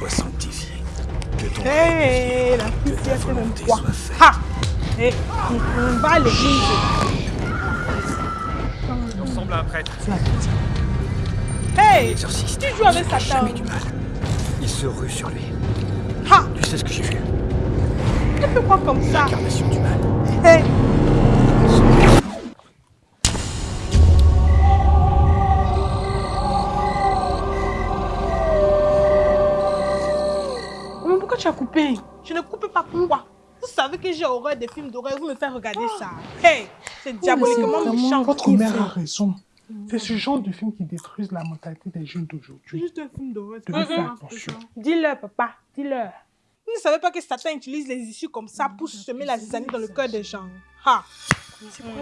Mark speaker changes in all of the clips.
Speaker 1: sois sanctifié. Que ton
Speaker 2: Hé, la poussière, c'est Ha Hé, on va l'église.
Speaker 3: Il ressemble à un prêtre.
Speaker 2: Hey
Speaker 1: exorciste
Speaker 2: Tu joues avec Satan.
Speaker 1: jamais du mal. Il se rue sur lui.
Speaker 2: Ha
Speaker 1: Tu sais ce que j'ai vu?
Speaker 2: Tu quoi comme ça
Speaker 1: L'incarnation du mal.
Speaker 2: Hey tu as coupé Je ne coupe pas pourquoi Vous savez que j'ai horreur des films d'horreur, vous me faites regarder ça. Hey C'est diaboliquement
Speaker 4: Vraiment,
Speaker 2: méchant.
Speaker 4: Votre mère a raison. C'est ce genre de film qui détruisent la mentalité des jeunes
Speaker 2: C'est
Speaker 4: d'aujourd'hui.
Speaker 2: juste un film d'horreur. Dis-leur, papa, dis-leur. Vous ne savez pas que Satan utilise les issues comme ça pour semer la zizanie dans le cœur des gens. Ha C'est quoi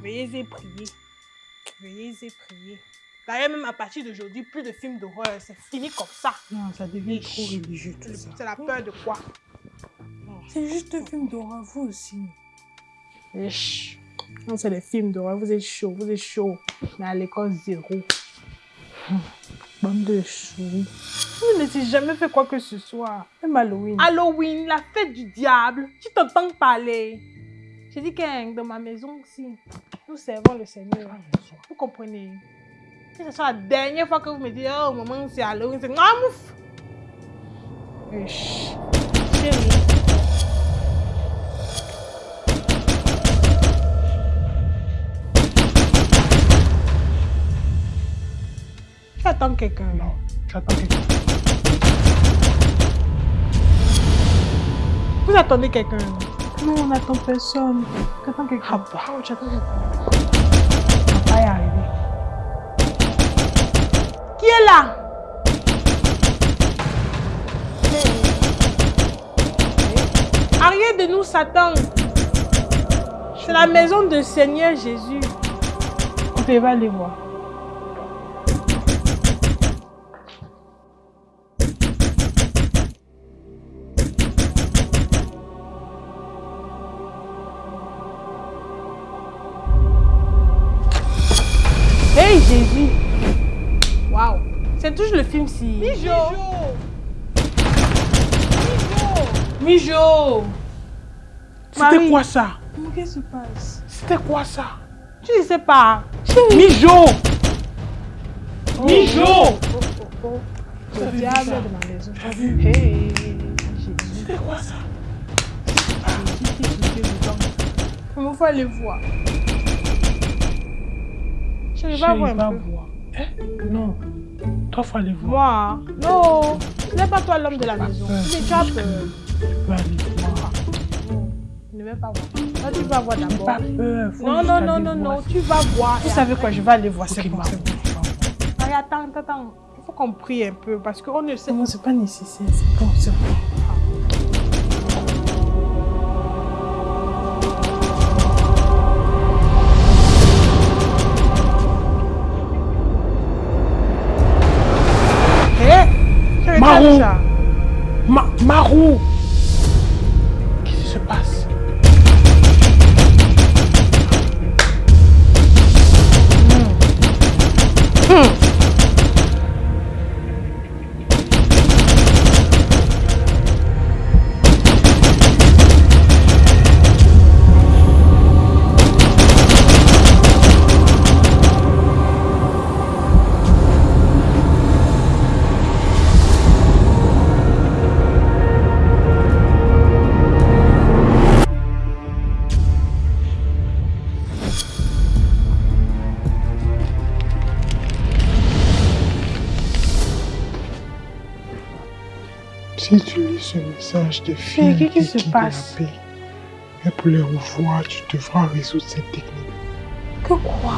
Speaker 2: Veuillez et prier. Veuillez et prier. D'ailleurs, même à partir d'aujourd'hui, plus de films d'horreur. C'est fini comme ça.
Speaker 4: Non, ça devient trop religieux tout ça.
Speaker 2: C'est la peur de quoi?
Speaker 4: C'est juste un film d'horreur, vous aussi.
Speaker 2: Non, c'est les films d'horreur. Vous êtes chaud, vous êtes chaud. Mais à l'école, zéro.
Speaker 4: Bande de souris.
Speaker 2: Vous n'avez jamais fait quoi que ce soit.
Speaker 4: Même Halloween.
Speaker 2: Halloween, la fête du diable. Tu t'entends parler. J'ai dit que dans ma maison aussi, nous servons le Seigneur. Vous comprenez? Que ce soit la dernière fois que vous me dites, oh maman, c'est Halloween, c'est ah, mouf. Chérie. Tu attends quelqu'un.
Speaker 4: Non, j'attends quelqu'un.
Speaker 2: Vous attendez quelqu'un.
Speaker 4: Non, on n'attend personne. J'attends quelqu'un.
Speaker 2: Ah bah.
Speaker 4: J'attends quelqu'un. Y arriver.
Speaker 2: Qui est là? Arrière de nous, Satan. C'est la maison de Seigneur Jésus.
Speaker 4: Va aller voir.
Speaker 2: Le si. Mijo. Mijo.
Speaker 4: C'était quoi ça?
Speaker 2: Qu'est-ce qui se passe?
Speaker 4: C'était quoi ça?
Speaker 2: Tu ne sais pas.
Speaker 4: Mijo
Speaker 2: Mijo.
Speaker 4: Vous
Speaker 2: Le
Speaker 4: avez vu
Speaker 2: diable
Speaker 4: ça
Speaker 2: de ma maison.
Speaker 4: T'as vu
Speaker 2: Hey.
Speaker 4: C'était quoi ça?
Speaker 2: Il faut aller voir. Je vais
Speaker 4: Chérie,
Speaker 2: voir un
Speaker 4: va
Speaker 2: peu.
Speaker 4: voir. Hein Non. Toi, faut aller voir.
Speaker 2: Moi, non. Ce n'est pas toi l'homme de la maison.
Speaker 4: peur.
Speaker 2: Mais tu peur.
Speaker 4: Tu peux aller voir.
Speaker 2: Ne vais pas voir. Toi, tu vas voir d'abord.
Speaker 4: pas peur. faut
Speaker 2: Non, non, non, non, non. Tu vas voir.
Speaker 4: Vous savez quoi, je vais aller voir.
Speaker 2: C'est bon, c'est attends, attends, attends. Il faut qu'on prie un peu parce qu'on ne sait
Speaker 4: C'est bon, c'est pas nécessaire. C'est bon, c'est bon. Marou.
Speaker 2: ça.
Speaker 4: Ma Marou Si tu lis ce message de filles
Speaker 2: qu'est-ce qui se passe
Speaker 4: et pour les revoir, tu devras résoudre cette technique.
Speaker 2: Que quoi?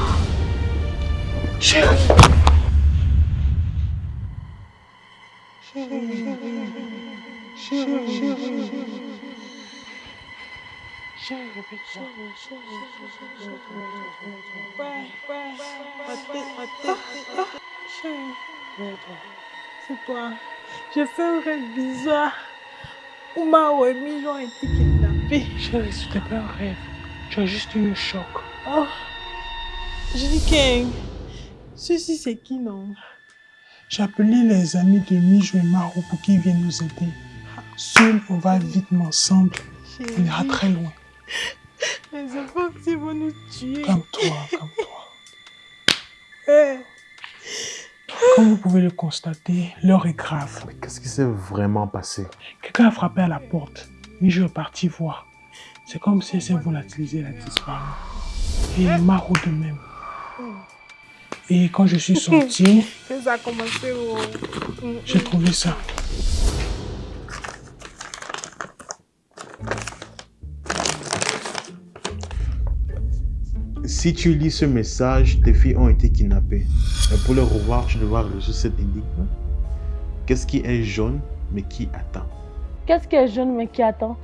Speaker 4: Chérie
Speaker 2: ouais. Ma tête, ma tête. Chérie. J'ai fait un rêve bizarre où ma remise ont été kidnappés.
Speaker 4: Chérie, c'était pas un rêve. Tu as juste eu un choc.
Speaker 2: Oh. Je dis King. Ceci, c'est qui, non?
Speaker 4: J'ai appelé les amis de Mijo et Maro pour qu'ils viennent nous aider. Seul, on va vite, ensemble, on ira très loin.
Speaker 2: Les enfants, ils vont nous tuer.
Speaker 4: Calme-toi, calme-toi.
Speaker 2: Eh.
Speaker 4: Comme vous pouvez le constater, l'heure est grave.
Speaker 3: Mais qu'est-ce qui s'est vraiment passé?
Speaker 4: Quelqu'un a frappé à la porte. Mijo est parti voir. C'est comme si elle s'est volatilisée, elle a disparu. Et Maro de même. Et quand je suis sorti, j'ai trouvé ça.
Speaker 3: Si tu lis ce message, tes filles ont été kidnappées. Mais pour les revoir, tu devras résoudre cette énigme. Qu'est-ce qui est jaune, mais qui attend?
Speaker 5: Qu'est-ce qui est jaune mais qui attend?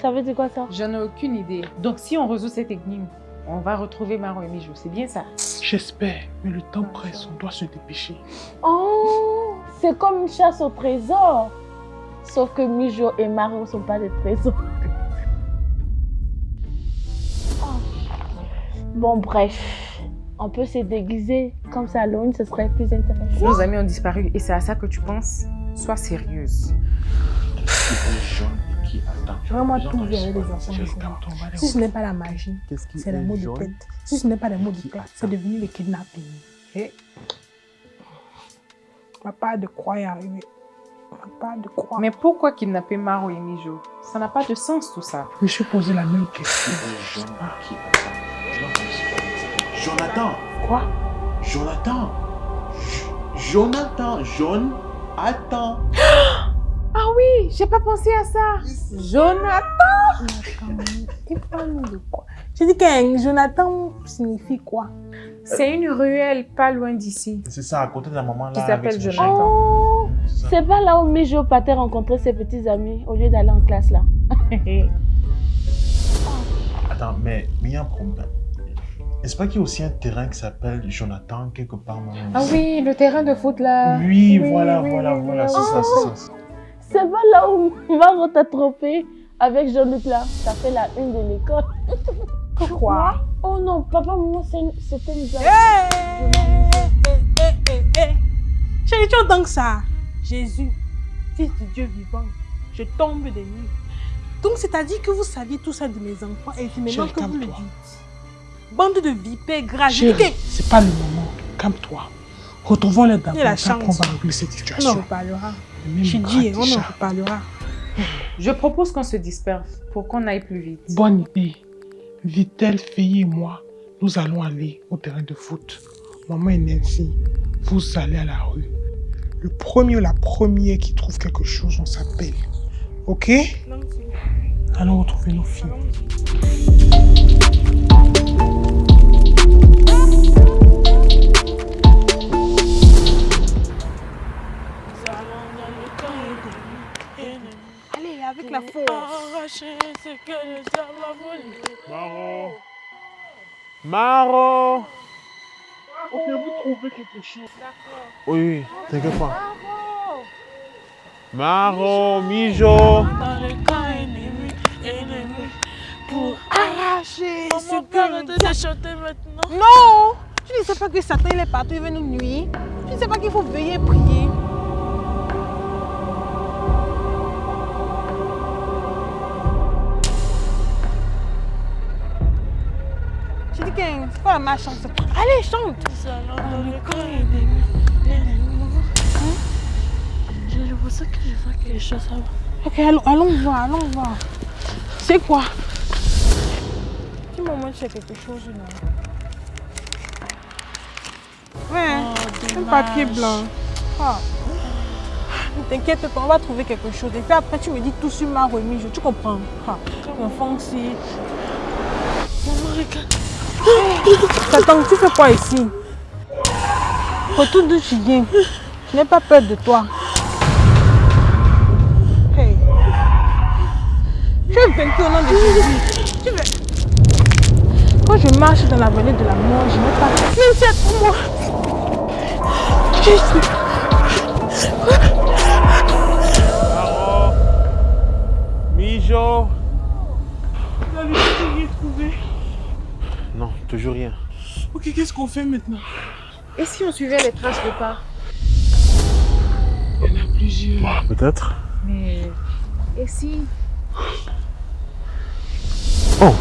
Speaker 5: Ça veut dire quoi ça?
Speaker 6: J'en ai aucune idée. Donc si on résout cette énigme, on va retrouver Maro et Mijo. C'est bien ça?
Speaker 4: J'espère, mais le temps presse, on doit se dépêcher.
Speaker 5: Oh, c'est comme une chasse au trésor. Sauf que Mijo et Maro ne sont pas des trésors. Bon, bref. On peut se déguiser. Comme ça, Halloween, ce serait plus intéressant.
Speaker 6: Nos amis ont disparu et c'est à ça que tu penses? Sois sérieuse.
Speaker 3: Qui et attend
Speaker 2: moi tout virer les enfants. Si ce n'est pas la magie, c'est les mots de tête. Si ce n'est pas les mots de tête, c'est devenu le kidnapping. Eh? On va pas de croix y arriver. On va pas de croix.
Speaker 6: Mais pourquoi kidnapper Maro et Mijo? Ça n'a pas de sens tout ça.
Speaker 4: Je me suis posé la même question.
Speaker 3: Jonathan
Speaker 4: Quoi?
Speaker 3: Jonathan J- Jonathan Jaune Attends
Speaker 6: Ah oui, j'ai pas pensé à ça. Jonathan
Speaker 2: de quoi? J'ai dit que Jonathan signifie quoi?
Speaker 6: C'est une ruelle pas loin d'ici.
Speaker 3: C'est ça, à côté de la maman là.
Speaker 6: Qui s'appelle Jonathan.
Speaker 5: Oh,
Speaker 3: C'est
Speaker 5: pas là où Mijo partait rencontrer ses petits amis au lieu d'aller en classe là.
Speaker 3: Attends, mais mais il y a un problème. Est-ce pas qu'il y a aussi un terrain qui s'appelle Jonathan quelque part
Speaker 6: ah oui, le terrain de foot là.
Speaker 3: Oui,
Speaker 6: Oui,
Speaker 3: voilà,
Speaker 6: oui,
Speaker 3: voilà,
Speaker 6: oui,
Speaker 3: voilà,
Speaker 6: oui.
Speaker 3: c'est ça, c'est ça.
Speaker 5: C'est pas là où Maro t'a trompé avec Jean-Luc là. Ça fait la une de l'école.
Speaker 2: Pourquoi?
Speaker 5: Oh non, papa, maman, c'est une- c'était une blague.
Speaker 2: Eh, eh, eh, eh, eh. Chérie, tu entends que ça? Jésus, fils de Dieu vivant, je tombe des nues. Donc, c'est-à-dire que vous saviez tout ça de mes enfants et maintenant que vous le dites. Bande de vipères que-
Speaker 4: c'est pas le moment. Calme-toi. Retrouvons-les d'abord.
Speaker 2: Il a la
Speaker 4: Après, on
Speaker 2: chance.
Speaker 4: va régler cette
Speaker 2: On en
Speaker 4: situation.
Speaker 2: reparlera. J'ai dit, on en reparlera.
Speaker 6: Je propose qu'on se disperse pour qu'on aille plus vite.
Speaker 4: Bonne idée. Vitel, Fille et moi, nous allons aller au terrain de foot. Maman et Nancy, vous allez à la rue. Le premier ou la première qui trouve quelque chose, on s'appelle. Ok? Allons retrouver nos filles.
Speaker 2: La force.
Speaker 3: Maro Maro
Speaker 4: Ok, vous trouvez quelque chose.
Speaker 3: Oui, oui, t'inquiète pas. Maro, Mijo
Speaker 2: Dans le camp ennemi, ennemi, pour arracher ce cœur de chanter maintenant? Non Tu ne sais pas que Satan il est partout, il veut nous nuire. Tu ne sais pas qu'il faut veiller et prier. C'est pas la malchance. Allez, chante.
Speaker 5: Je ça que je vois quelque chose
Speaker 2: Ok, allons, allons voir, allons voir. C'est quoi? Tu m'as montré quelque chose là. Ouais, un papier blanc. Ah. Ne t'inquiète pas, on va trouver quelque chose. Et puis après, tu me dis tout sur ma remise. Tu comprends ah. Aussi. Maman, regarde. Attends, tu fais quoi ici? Retourne d'où tu viens. Je n'ai pas peur de toi. Hey. Tu es vaincu au nom de Jésus. Tu veux... Quand je marche dans la vallée de la mort, je n'ai pas... Même si c'est pour moi. Jésus.
Speaker 3: Mijo
Speaker 4: Vous avez rien trouvé.
Speaker 3: Non, toujours rien.
Speaker 4: Ok, qu'est-ce qu'on fait maintenant?
Speaker 6: Et si on suivait les traces de pas?
Speaker 4: Il y en a plusieurs.
Speaker 3: Peut-être.
Speaker 6: Mais. Et si?
Speaker 3: Oh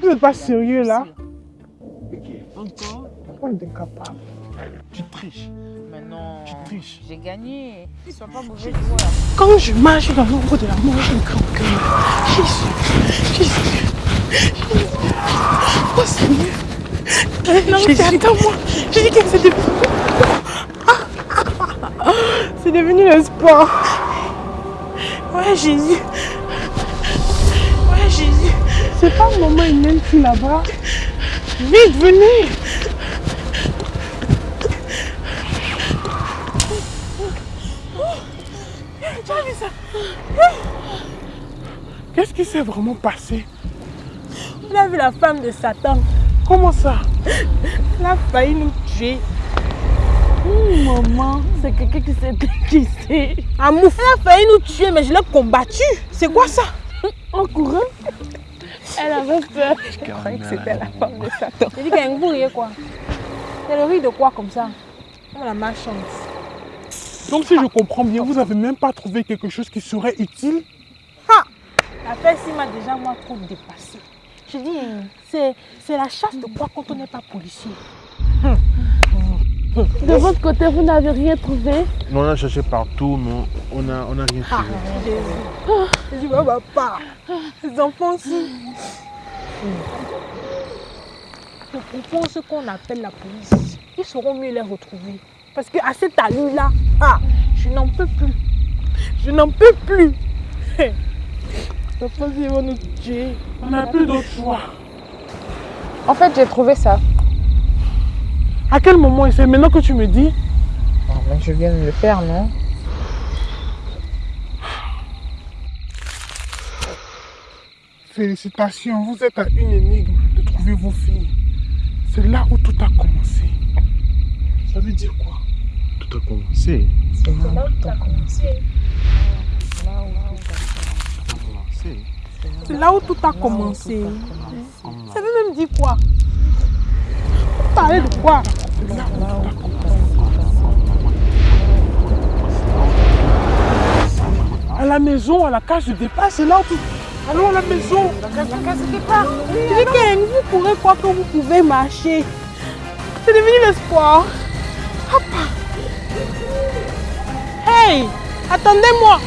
Speaker 4: Vous n'êtes pas sérieux là?
Speaker 6: Encore
Speaker 4: On est incapable?
Speaker 3: Tu triches.
Speaker 6: Mais non.
Speaker 3: Tu triches.
Speaker 6: J'ai gagné. Sois pas mauvais joueur.
Speaker 4: Quand je marche dans l'ombre de la mort, j'ai un grand cœur. Jésus, Jésus, Jésus. Oh Seigneur. Non, Jésus, attends-moi. Jésus, qu'est-ce que c'est devenu C'est devenu le sport. Ouais, Jésus. Ouais, Jésus. C'est pas maman et même fille là-bas. Vite, venez. Qu'est-ce qui s'est vraiment passé?
Speaker 2: On a vu la femme de Satan.
Speaker 4: Comment ça?
Speaker 2: Elle a failli nous tuer.
Speaker 5: Maman, c'est quelqu'un qui s'est déguisé.
Speaker 2: Amour, elle a failli nous tuer, mais je l'ai combattue. C'est quoi ça?
Speaker 5: En courant? Elle avait peur.
Speaker 2: Je croyais que c'était la femme de Satan. J'ai dit qu'elle riez quoi? C'est le riz de quoi comme ça? Oh la malchance.
Speaker 4: Donc si je comprends bien, vous n'avez même pas trouvé quelque chose qui serait utile?
Speaker 2: Ha L'affaire ci m'a déjà moi trop dépassé. Je dis, c'est c'est la chasse de quoi quand on n'est pas policier?
Speaker 5: De votre côté, vous n'avez rien trouvé?
Speaker 3: On a cherché partout, mais on n'a on a rien
Speaker 2: Ah,
Speaker 3: trouvé.
Speaker 2: Jésus. Jésus, oh, papa. Les enfants aussi. Je comprends ce qu'on appelle la police. Ils sauront mieux les retrouver. Parce qu'à cette allure-là, ah, je n'en peux plus. Je n'en peux plus. Papa, ils vont nous tuer.
Speaker 4: On n'a plus d'autre choix.
Speaker 6: En fait, j'ai trouvé ça.
Speaker 4: À quel moment Et c'est maintenant que tu me dis
Speaker 6: Oh, mais je viens de le faire, non?
Speaker 4: Félicitations, vous êtes à une énigme de trouver vos filles. C'est là où tout a commencé. Ça veut dire quoi?
Speaker 3: Tout a commencé.
Speaker 6: C'est là où tout a commencé.
Speaker 3: Commencé.
Speaker 2: C'est là où tout a commencé. Ça veut même dire quoi? Vous parlez de quoi?
Speaker 4: À la maison, à la cage de départ, c'est là où tout... Allons à la maison
Speaker 2: Je dis que vous pourrez croire que vous pouvez marcher. C'est devenu le sport. Papa. Hey, attendez-moi.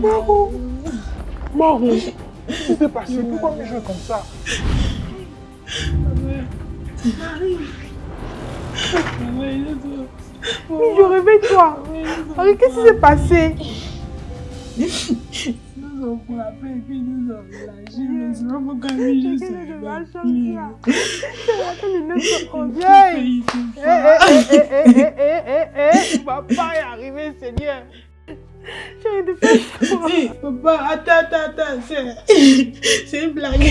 Speaker 4: Marron Marron Qu'est-ce qui s'est passé Pourquoi me jouer comme ça?
Speaker 2: Je réveille-toi. Marie, qu'est-ce qui s'est passé? nous on et puis nous on c'est pas je là. Papa, attends, attends, c'est... Une blague.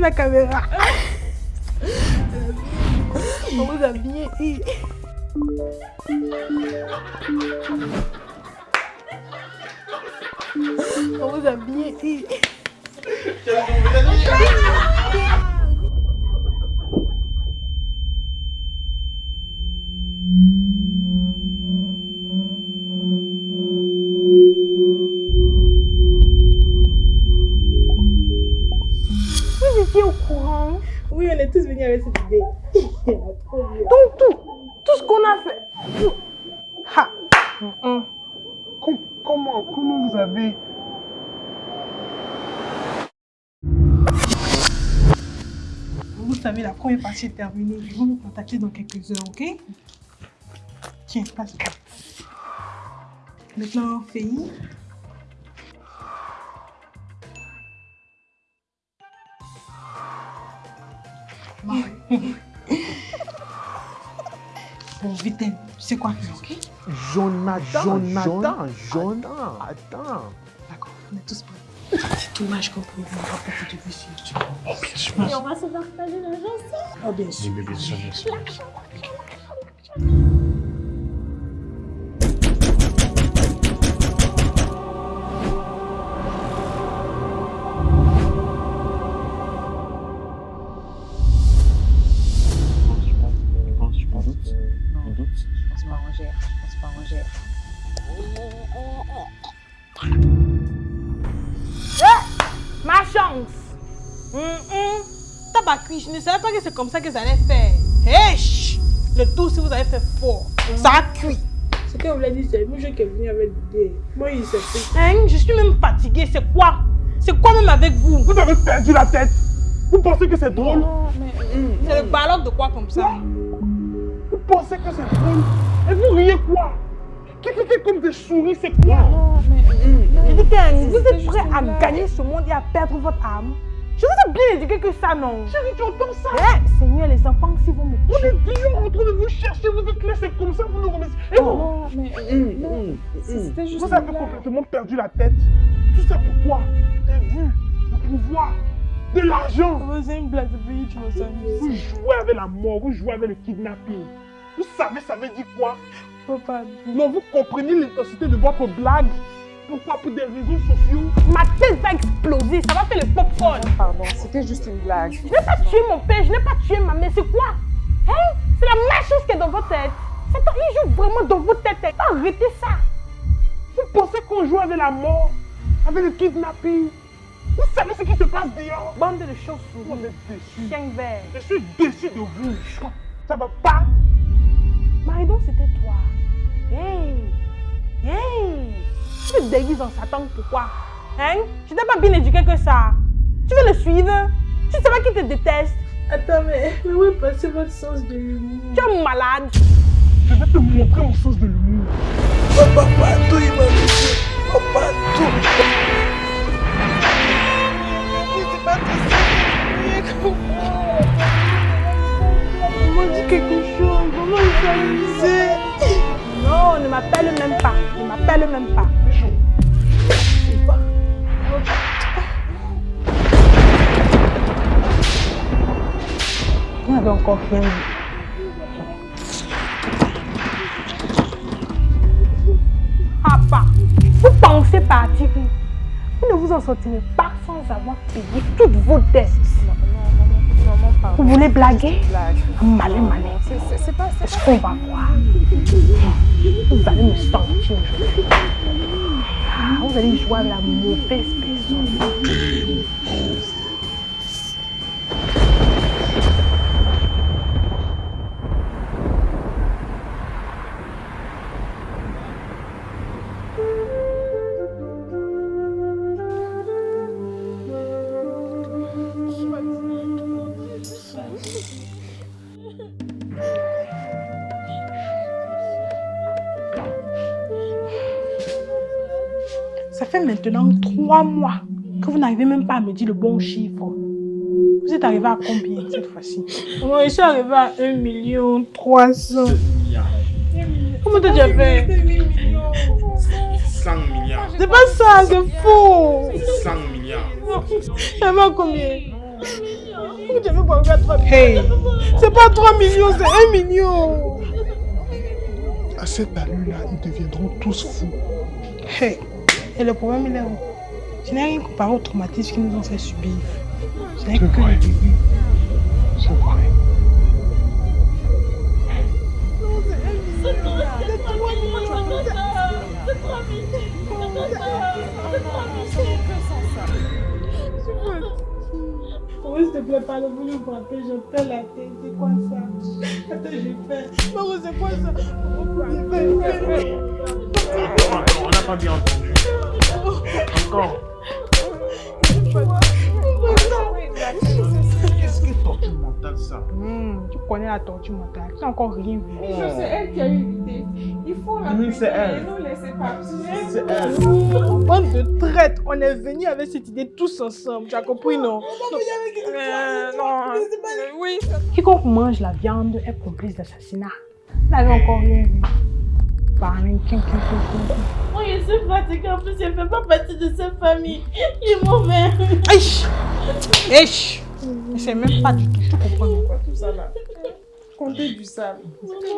Speaker 2: la caméra. On vous a bien eu. On vous a
Speaker 4: bien
Speaker 2: eu. Savez, la première partie est terminée. Je vais vous contacter dans quelques heures, ok? Tiens, passe. Maintenant, Féi. Marie. Vitel, tu sais quoi? Ok?
Speaker 3: Jonathan,
Speaker 7: Jonathan,
Speaker 3: Jonathan, attends.
Speaker 2: D'accord, on est tous prêts. C'est dommage qu'on peut voir beaucoup de vues sur YouTube.
Speaker 7: Oh, bien sûr.
Speaker 5: Et on va se partager
Speaker 6: je
Speaker 2: ne savais pas que c'est comme ça que ça allait faire. Hey, chut. Le tout, si vous avez fait fort, ça a cuit.
Speaker 7: Ce qu'on voulait dire, c'est moi qui est venu avec l'idée. Moi, il s'est fait.
Speaker 2: Hein, je suis même fatiguée, c'est quoi? C'est quoi même avec vous?
Speaker 7: Vous avez perdu la tête. Vous pensez que c'est drôle?
Speaker 2: C'est le ballon de quoi comme ça?
Speaker 7: Vous pensez que c'est drôle? Et vous riez quoi? Qui comme des souris, c'est quoi?
Speaker 2: Je dis que vous êtes prêts à gagner ce monde et à perdre votre âme? Je vous ai bien éduqué que ça, non?
Speaker 7: Chérie, tu entends ça?
Speaker 2: Eh, Seigneur, les enfants, si vous me
Speaker 7: On
Speaker 2: tuez.
Speaker 7: est dix ans en train de vous chercher, vous êtes là, c'est comme ça, vous nous remettez. Et vous,
Speaker 6: Non, juste
Speaker 7: vous avez complètement perdu la tête. Tout ça pourquoi? Des vues, le pouvoir, de l'argent.
Speaker 2: C'est une blague de pays, tu me
Speaker 7: Vous jouez avec la mort, vous jouez avec le kidnapping. Vous savez, ça veut dire quoi?
Speaker 2: Papa,
Speaker 7: Non, vous comprenez l'intensité de votre blague? Pourquoi Pour des réseaux sociaux?
Speaker 2: Ma tête va exploser, ça va faire le popcorn.
Speaker 6: Pardon, c'était juste une blague.
Speaker 2: Je n'ai pas tué mon père, je n'ai pas tué ma mère, c'est quoi? Hein? C'est la même chose qui est dans votre tête. Satan, il joue vraiment dans votre tête. Arrêtez ça.
Speaker 7: Vous pensez qu'on joue avec la mort Avec le kidnapping? Vous savez ce qui se passe dehors?
Speaker 2: Bande de
Speaker 7: On
Speaker 2: chauves-souris,
Speaker 7: est déçus.
Speaker 2: chien vert.
Speaker 7: Je suis déçu de vous. Ça va pas?
Speaker 2: Maridon, c'était toi. Hey Hey Tu te déguises en Satan, pourquoi? Hein? Je t'ai pas bien éduqué que ça. Tu veux le suivre? Tu sais pas qui te déteste?
Speaker 7: Attends, mais, mais où est passé votre sens de l'humour?
Speaker 2: Tu es malade.
Speaker 7: Je vais te montrer mon sens de l'humour.
Speaker 4: Papa, tout, il m'a dit. Papa, tout.
Speaker 2: Maman dit quelque chose. Maman, il s'est amusé. Non, ne m'appelle même pas. Ne m'appelle même pas. N'avez encore vu. Papa, vous pensez partir Vous ne vous en sortirez pas sans avoir payé toutes vos dettes. Vous voulez blaguer?
Speaker 6: Blague.
Speaker 2: Malin, malin.
Speaker 6: C'est- pas, c'est
Speaker 2: Est-ce qu'on va voir? Vous allez me sentir. Ah, Vous allez jouer avec la mauvaise personne. Fait maintenant trois mois que vous n'arrivez même pas à me dire le bon chiffre. Vous êtes arrivé à combien cette fois-ci?
Speaker 7: Moi, je suis arrivé à 1 million 300.
Speaker 2: Comment t'as déjà fait?
Speaker 3: 100 milliards.
Speaker 2: C'est pas ça, c'est faux
Speaker 3: 100 milliards.
Speaker 2: Combien? Pourquoi tu avais pas arrivé à 3 millions?
Speaker 7: Hey,
Speaker 2: C'est pas 3 millions, c'est 1 million
Speaker 7: à cette allure-là, ils deviendront tous fous.
Speaker 2: Hey, et le problème il est où? Je n'ai rien comparé au traumatisme qu'ils nous ont fait subir. Ce n'est
Speaker 7: C'est
Speaker 2: que
Speaker 7: vrai.
Speaker 2: le début.
Speaker 7: C'est vrai.
Speaker 2: Oui, s'il te plaît, parle, vous me frappez, je perds la tête. C'est quoi ça? Attends, j'ai fait. Maman, c'est quoi ça? Maman, j'ai fait.
Speaker 3: On n'a pas bien entendu. Qu'est-ce que torture mentale ça
Speaker 2: Hmm, tu connais la torture mentale. Tu n'as encore rien vu.
Speaker 6: C'est elle qui a eu l'idée. Il faut la
Speaker 3: Oui, c'est elle.
Speaker 6: nous laisser partir.
Speaker 3: C'est elle.
Speaker 2: Bande de traîtres, on est venu avec cette idée tous ensemble. Tu as compris, non Euh, non. Euh, Oui. Quiconque mange la viande est complice d'assassinat. Vous n'avez encore rien vu. Parlez, quin, quin,
Speaker 5: je suis fatiguée. En plus, je ne fais pas partie de cette famille. Il est mauvais.
Speaker 2: Aïe Aïe Je sais même pas du tout, je comprends quoi.
Speaker 6: Tout ça là. Comptez du sable.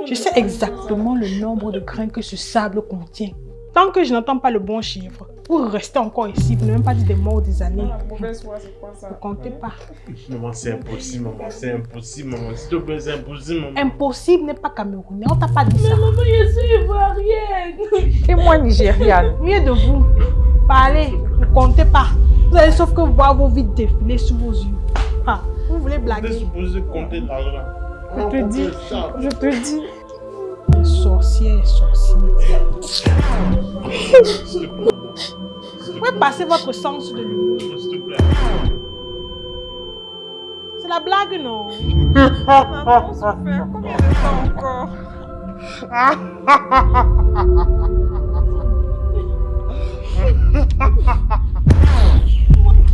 Speaker 2: Je sais exactement le nombre de grains que ce sable contient. Tant que je n'entends pas le bon chiffre, vous restez encore ici, vous n'avez même pas dit des morts des années.
Speaker 6: La mauvaise foi, c'est quoi ça?
Speaker 2: Ne comptez pas.
Speaker 3: Maman, c'est impossible, maman. C'est impossible, maman. S'il te plaît, c'est impossible, maman.
Speaker 2: Impossible n'est pas camerounais, on t'a pas dit ça.
Speaker 5: Maman, je suis ivoirienne.
Speaker 6: Et moi, Nigériane.
Speaker 2: Mieux de vous. Parlez, ne comptez pas. Vous allez sauf que voir vos vies défiler sous vos yeux. Ah, vous voulez blaguer
Speaker 3: supposé compter l'argent.
Speaker 6: Je te dis. Je te dis.
Speaker 2: Sorcière, sorcier. Vous pouvez passer votre sens de
Speaker 3: plaît.
Speaker 2: C'est la blague, non?
Speaker 6: Souffert. Combien de temps encore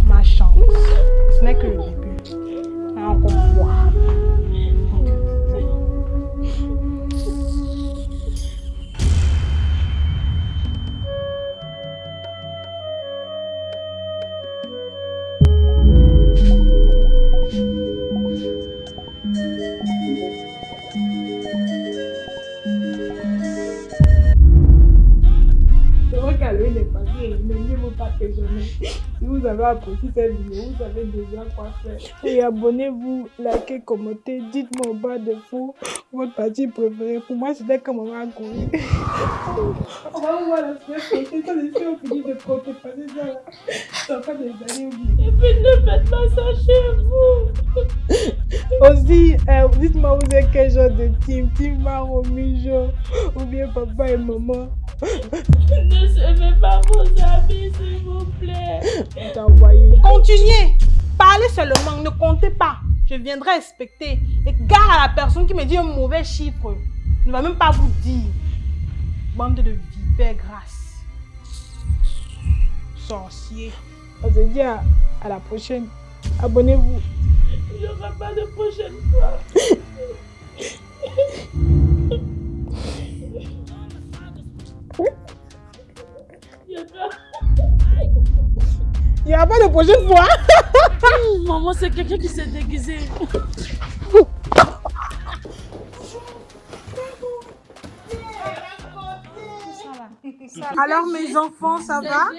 Speaker 2: Ma chance. Ce n'est que
Speaker 8: vous avez apprécié cette vidéo, vous savez déjà quoi faire. Et abonnez-vous, likez, commentez, dites-moi au bas de vous votre partie préférée. Pour moi, c'était comme on a connu. On va voir la semaine prochaine. Ça, de compter. Passer ça. Ça fait des années.
Speaker 5: Et puis, ne faites pas ça chez vous.
Speaker 8: Aussi, euh, dites-moi, vous êtes quel genre de team? Team Maro, Mijo, ou bien papa et maman?
Speaker 5: Ne semez pas vos amis, s'il vous plaît.
Speaker 2: Continuez. Parlez seulement, ne comptez pas. Je viendrai respecter. Et gare à la personne qui me dit un mauvais chiffre. Ne va même pas vous dire. Bande de vipères grasses. Sorcier.
Speaker 8: On se dit à, à la prochaine. Abonnez-vous.
Speaker 5: Il n'y aura pas de prochaine fois. Il
Speaker 8: n'y aura pas de prochaine fois.
Speaker 5: Maman, c'est quelqu'un qui s'est déguisé.
Speaker 2: Alors mes enfants, ça va?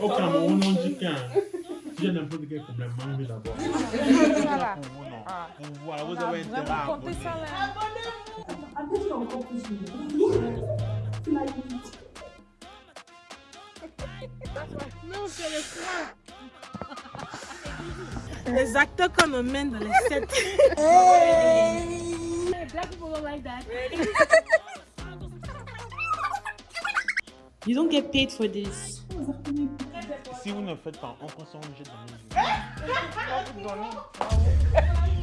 Speaker 3: Au Cameroun, on dit qu'un. Si j'ai n'importe quel problème, mangez d'abord.
Speaker 6: Ça là.
Speaker 3: Pour vous, non. Pour vous, alors vous avez intérêt à
Speaker 6: Comptez
Speaker 3: abonner.
Speaker 6: ça là.
Speaker 2: Non, c'est le froid. Les acteurs qu'on emmène dans les sets.
Speaker 5: Black people don't like that.
Speaker 9: You don't get paid for this.
Speaker 3: Si vous ne faites pas, on prend son jette dans les yeux.